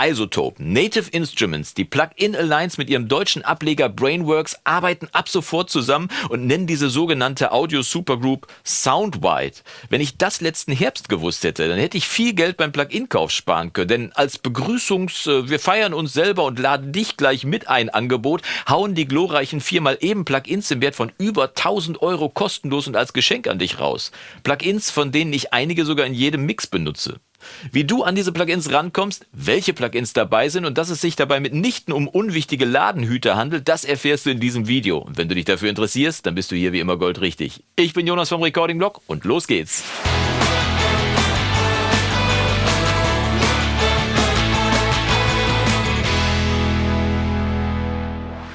Isotope, Native Instruments, die Plug-in Alliance mit ihrem deutschen Ableger Brainworks arbeiten ab sofort zusammen und nennen diese sogenannte Audio Supergroup Soundwide. Wenn ich das letzten Herbst gewusst hätte, dann hätte ich viel Geld beim Plug-in-Kauf sparen können. Denn als Begrüßungs, äh, wir feiern uns selber und laden dich gleich mit ein Angebot, hauen die glorreichen viermal eben Plugins im Wert von über 1000 Euro kostenlos und als Geschenk an dich raus. Plugins, von denen ich einige sogar in jedem Mix benutze. Wie du an diese Plugins rankommst, welche Plugins dabei sind und dass es sich dabei mitnichten um unwichtige Ladenhüter handelt, das erfährst du in diesem Video. Und wenn du dich dafür interessierst, dann bist du hier wie immer goldrichtig. Ich bin Jonas vom Recording Blog und los geht's.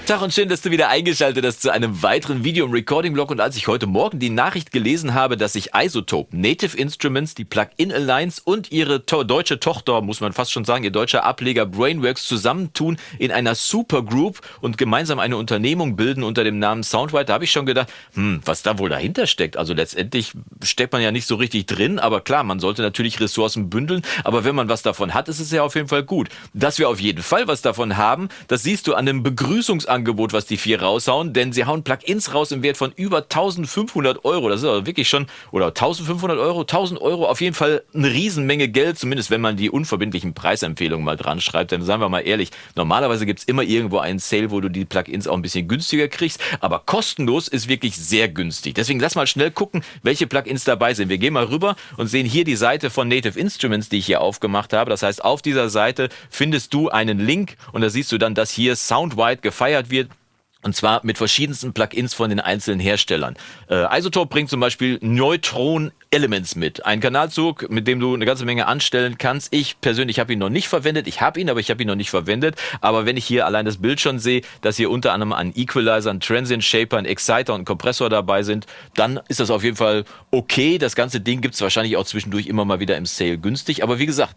Tag und schön, dass du wieder eingeschaltet hast zu einem weiteren Video im Recording-Blog. Und als ich heute Morgen die Nachricht gelesen habe, dass sich Isotope, Native Instruments, die Plug-in Alliance und ihre to deutsche Tochter, muss man fast schon sagen, ihr deutscher Ableger Brainworks zusammentun in einer Supergroup und gemeinsam eine Unternehmung bilden unter dem Namen Soundwide, da habe ich schon gedacht, hm, was da wohl dahinter steckt. Also letztendlich steckt man ja nicht so richtig drin, aber klar, man sollte natürlich Ressourcen bündeln. Aber wenn man was davon hat, ist es ja auf jeden Fall gut. Dass wir auf jeden Fall was davon haben, das siehst du an dem Begrüßungsangebot Angebot, was die vier raushauen, denn sie hauen Plugins raus im Wert von über 1500 Euro. Das ist also wirklich schon, oder 1500 Euro, 1000 Euro, auf jeden Fall eine Riesenmenge Geld, zumindest wenn man die unverbindlichen Preisempfehlungen mal dran schreibt. Denn sagen wir mal ehrlich, normalerweise gibt es immer irgendwo einen Sale, wo du die Plugins auch ein bisschen günstiger kriegst, aber kostenlos ist wirklich sehr günstig. Deswegen lass mal schnell gucken, welche Plugins dabei sind. Wir gehen mal rüber und sehen hier die Seite von Native Instruments, die ich hier aufgemacht habe. Das heißt, auf dieser Seite findest du einen Link und da siehst du dann, dass hier Soundwide gefeiert gefeiert wird. Und zwar mit verschiedensten Plugins von den einzelnen Herstellern. Äh, Isotope bringt zum Beispiel Neutron Elements mit. Ein Kanalzug, mit dem du eine ganze Menge anstellen kannst. Ich persönlich habe ihn noch nicht verwendet. Ich habe ihn, aber ich habe ihn noch nicht verwendet. Aber wenn ich hier allein das Bild schon sehe, dass hier unter anderem ein Equalizer, ein Transient Shaper, ein Exciter und Kompressor dabei sind, dann ist das auf jeden Fall okay. Das ganze Ding gibt es wahrscheinlich auch zwischendurch immer mal wieder im Sale günstig. Aber wie gesagt,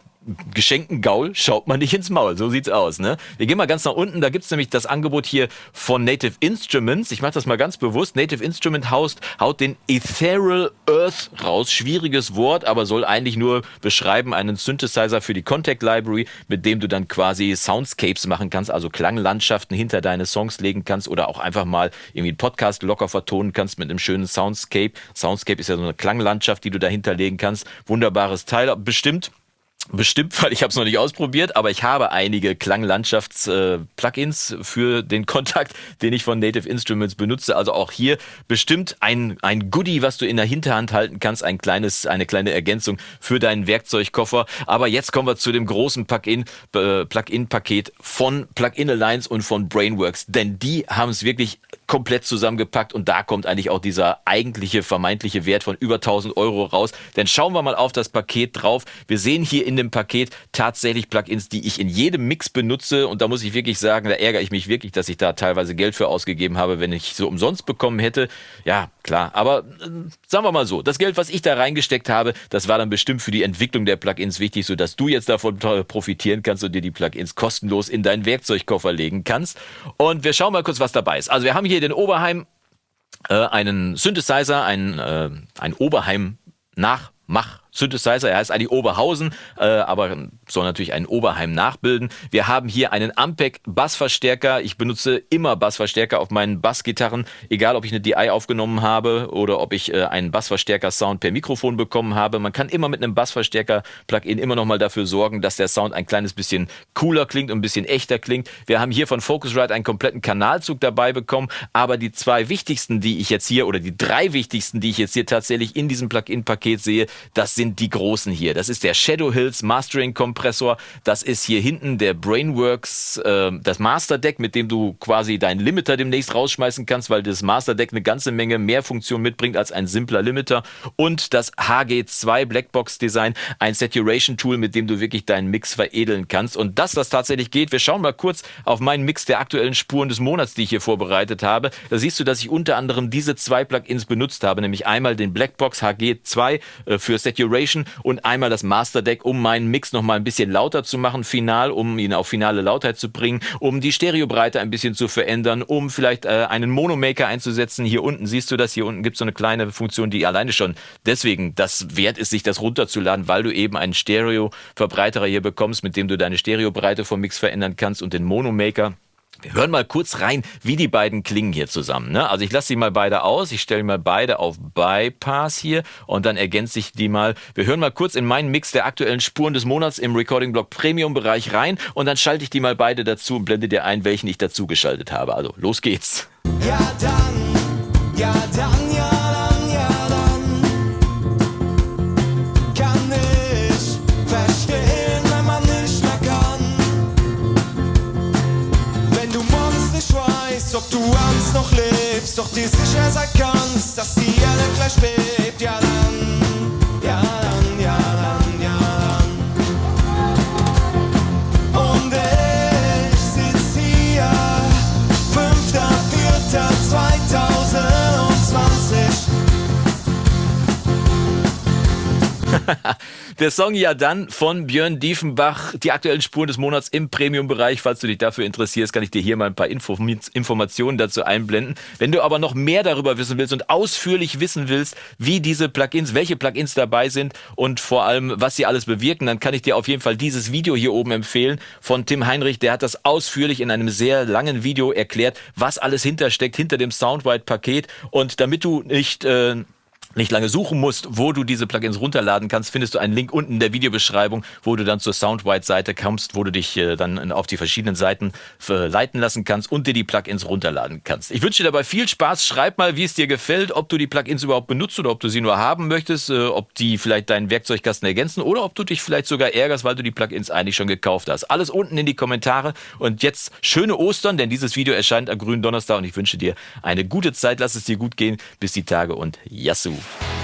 geschenkten Gaul schaut man nicht ins Maul. So sieht's aus. Ne? Wir gehen mal ganz nach unten. Da gibt's nämlich das Angebot hier von Native Instruments. Ich mache das mal ganz bewusst. Native Instrument haut, haut den Ethereal Earth raus. Schwieriges Wort, aber soll eigentlich nur beschreiben einen Synthesizer für die Contact Library, mit dem du dann quasi Soundscapes machen kannst, also Klanglandschaften hinter deine Songs legen kannst oder auch einfach mal irgendwie einen Podcast locker vertonen kannst mit einem schönen Soundscape. Soundscape ist ja so eine Klanglandschaft, die du dahinter legen kannst. Wunderbares Teil. Bestimmt Bestimmt, weil ich habe es noch nicht ausprobiert, aber ich habe einige Klanglandschafts-Plugins äh, für den Kontakt, den ich von Native Instruments benutze. Also auch hier bestimmt ein, ein Goodie, was du in der Hinterhand halten kannst, ein kleines, eine kleine Ergänzung für deinen Werkzeugkoffer. Aber jetzt kommen wir zu dem großen äh, Plugin-Paket von Plugin Alliance und von Brainworks, denn die haben es wirklich komplett zusammengepackt und da kommt eigentlich auch dieser eigentliche vermeintliche Wert von über 1000 Euro raus. Denn schauen wir mal auf das Paket drauf. Wir sehen hier in dem Paket tatsächlich Plugins, die ich in jedem Mix benutze und da muss ich wirklich sagen, da ärgere ich mich wirklich, dass ich da teilweise Geld für ausgegeben habe, wenn ich so umsonst bekommen hätte. Ja, klar, aber äh, sagen wir mal so, das Geld, was ich da reingesteckt habe, das war dann bestimmt für die Entwicklung der Plugins wichtig, sodass du jetzt davon profitieren kannst und dir die Plugins kostenlos in deinen Werkzeugkoffer legen kannst. Und wir schauen mal kurz, was dabei ist. Also wir haben hier den Oberheim, äh, einen Synthesizer, ein, äh, ein Oberheim Nachmach Synthesizer. Er heißt eigentlich Oberhausen, äh, aber soll natürlich einen Oberheim nachbilden. Wir haben hier einen Ampeg Bassverstärker. Ich benutze immer Bassverstärker auf meinen Bassgitarren, egal ob ich eine DI aufgenommen habe oder ob ich äh, einen Bassverstärker-Sound per Mikrofon bekommen habe. Man kann immer mit einem Bassverstärker-Plugin immer noch mal dafür sorgen, dass der Sound ein kleines bisschen cooler klingt und ein bisschen echter klingt. Wir haben hier von Focusrite einen kompletten Kanalzug dabei bekommen, aber die zwei wichtigsten, die ich jetzt hier oder die drei wichtigsten, die ich jetzt hier tatsächlich in diesem Plugin-Paket sehe, das sind sind die großen hier. Das ist der Shadow Hills Mastering Kompressor. Das ist hier hinten der Brainworks, äh, das Master Deck, mit dem du quasi deinen Limiter demnächst rausschmeißen kannst, weil das Master Deck eine ganze Menge mehr Funktion mitbringt als ein simpler Limiter. Und das HG2 Blackbox Design, ein Saturation Tool, mit dem du wirklich deinen Mix veredeln kannst. Und dass das tatsächlich geht, wir schauen mal kurz auf meinen Mix der aktuellen Spuren des Monats, die ich hier vorbereitet habe. Da siehst du, dass ich unter anderem diese zwei Plugins benutzt habe, nämlich einmal den Blackbox HG2 äh, für Saturation Saturation und einmal das Master Deck, um meinen Mix noch mal ein bisschen lauter zu machen, final, um ihn auf finale Lautheit zu bringen, um die Stereobreite ein bisschen zu verändern, um vielleicht äh, einen Monomaker einzusetzen. Hier unten siehst du das, hier unten gibt es so eine kleine Funktion, die alleine schon deswegen das wert ist, sich das runterzuladen, weil du eben einen Stereo-Verbreiterer hier bekommst, mit dem du deine Stereobreite vom Mix verändern kannst und den Monomaker. Wir hören mal kurz rein, wie die beiden klingen hier zusammen. Ne? Also ich lasse sie mal beide aus, ich stelle mal beide auf Bypass hier und dann ergänze ich die mal. Wir hören mal kurz in meinen Mix der aktuellen Spuren des Monats im Recording Block Premium Bereich rein und dann schalte ich die mal beide dazu und blende dir ein, welchen ich dazu geschaltet habe. Also los geht's. Ja dann, ja dann, ja. Du abends noch lebst, doch dir sicher sein kannst, dass die Erde gleich bebt, Der Song ja dann von Björn Diefenbach, die aktuellen Spuren des Monats im Premium-Bereich. Falls du dich dafür interessierst, kann ich dir hier mal ein paar Info Informationen dazu einblenden. Wenn du aber noch mehr darüber wissen willst und ausführlich wissen willst, wie diese Plugins, welche Plugins dabei sind und vor allem, was sie alles bewirken, dann kann ich dir auf jeden Fall dieses Video hier oben empfehlen von Tim Heinrich. Der hat das ausführlich in einem sehr langen Video erklärt, was alles hintersteckt, hinter dem Soundwide-Paket. Und damit du nicht... Äh, nicht lange suchen musst, wo du diese Plugins runterladen kannst, findest du einen Link unten in der Videobeschreibung, wo du dann zur Soundwide-Seite kommst, wo du dich äh, dann auf die verschiedenen Seiten äh, leiten lassen kannst und dir die Plugins runterladen kannst. Ich wünsche dir dabei viel Spaß. Schreib mal, wie es dir gefällt, ob du die Plugins überhaupt benutzt oder ob du sie nur haben möchtest, äh, ob die vielleicht deinen Werkzeugkasten ergänzen oder ob du dich vielleicht sogar ärgerst, weil du die Plugins eigentlich schon gekauft hast. Alles unten in die Kommentare und jetzt schöne Ostern, denn dieses Video erscheint am grünen Donnerstag und ich wünsche dir eine gute Zeit. Lass es dir gut gehen. Bis die Tage und Yassou. you.